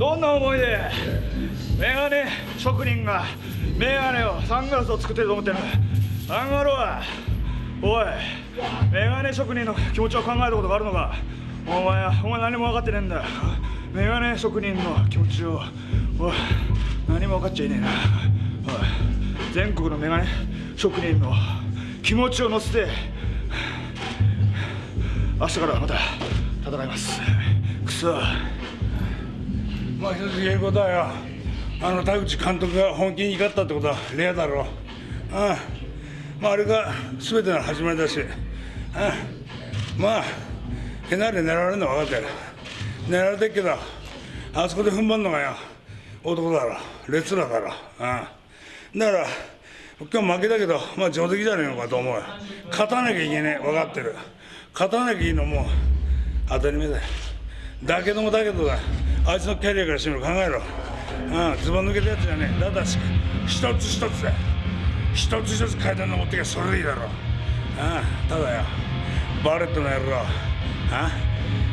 どんな思いで？メガネ職人がメガネをサングラスを作ってると思ってる。あんがろは？おいメガネ職人の気持ちを考えたことがあるのか？お前はお前何も分かってねえんだ。メガネ職人の気持ちを。おい何も分かっちゃいねえな。おい全国のメガネ職人の気持ちを乗せて明日からまた戦います。くそ。まあ一つ言えることはよ。あの田口監督が本気に怒ったってことはレアだろう。ああまああれが全ての始まりだし。ああまあ手なり狙われるのは分かってる。狙われてるけどあそこで踏ん張るのがよ。男だろ列らだろああだから今日負けたけどまあ上出来じゃねえのかと思う勝たなきゃいけねえ。分かってる。勝たなきゃいいのも当たり前だよ。だけどもだけどだ。あいつのキャリアからしてみろ考えろ。ああズボン抜けたやつじゃねえだだし一つ一つだ。一つ一つ階段登ってきゃそれでいいだろああただよ。バレットの野郎。ああ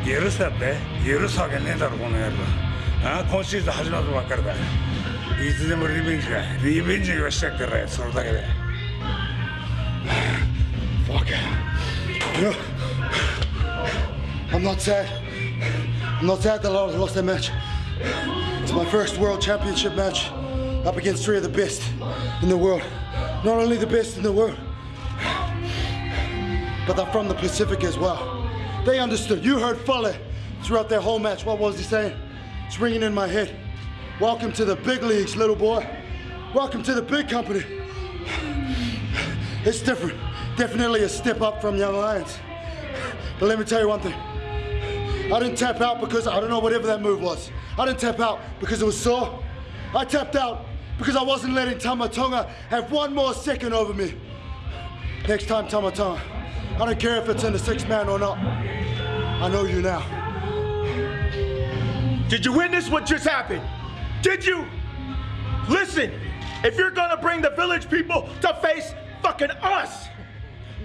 許せだって。許すわけねえだろこの野郎。ああ今シーズン始まったばっかりだ。いつでもリベンジがリベンジがしてやってるそれだけで。Fuck. No. I'm not sad. Not sad that I lost that match. It's my first world championship match up against three of the best in the world. Not only the best in the world, but they're from the Pacific as well. They understood. You heard Fuller throughout their whole match. What was he saying? It's ringing in my head. Welcome to the big leagues, little boy. Welcome to the big company. It's different. Definitely a step up from Young Lions. But let me tell you one thing. I didn't tap out because I don't know whatever that move was. I didn't tap out because it was sore. I tapped out because I wasn't letting Tama Tonga have one more second over me. Next time, Tama Tonga, I don't care if it's in the six man or not. I know you now. Did you witness what just happened? Did you? Listen, if you're gonna bring the village people to face fucking us,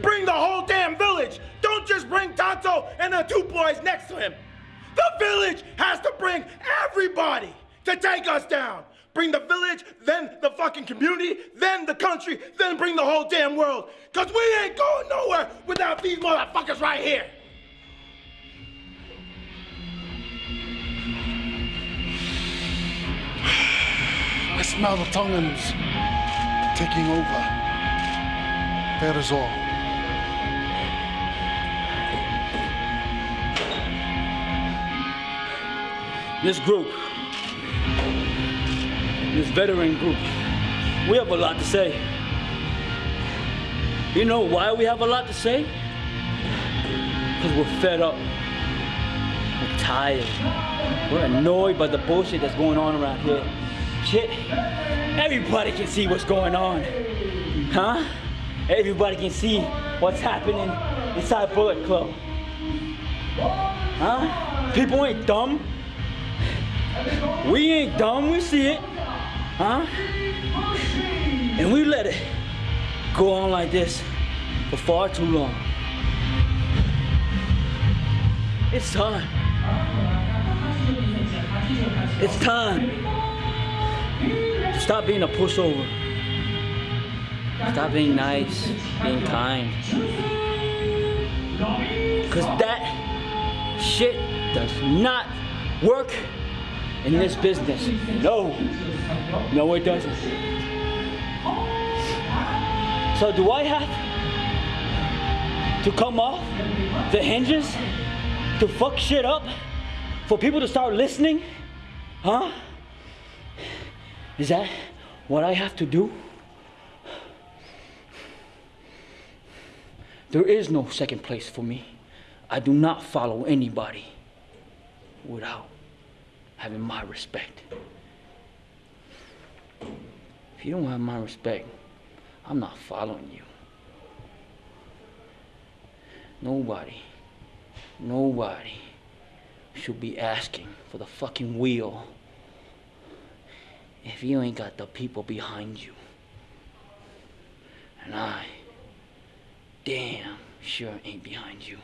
bring the whole damn village. Don't just bring Tonto and the two boys next to him. The village has to bring everybody to take us down. Bring the village, then the fucking community, then the country, then bring the whole damn world. Cause we ain't going nowhere without these motherfuckers right here. I smell the Tongans taking over. That is all. This group, this veteran group, we have a lot to say. You know why we have a lot to say? Because we're fed up. We're tired. We're annoyed by the bullshit that's going on around here. Shit, everybody can see what's going on. Huh? Everybody can see what's happening inside Bullet Club. Huh? People ain't dumb. We ain't dumb, we see it. Huh? And we let it go on like this for far too long. It's time. It's time to stop being a pushover. Stop being nice, being kind. Cause that shit does not work in this business. No. No, it doesn't. So do I have to come off the hinges to fuck shit up for people to start listening? Huh? Is that what I have to do? There is no second place for me. I do not follow anybody without having my respect. If you don't have my respect, I'm not following you. Nobody, nobody should be asking for the fucking wheel if you ain't got the people behind you. And I, damn sure ain't behind you.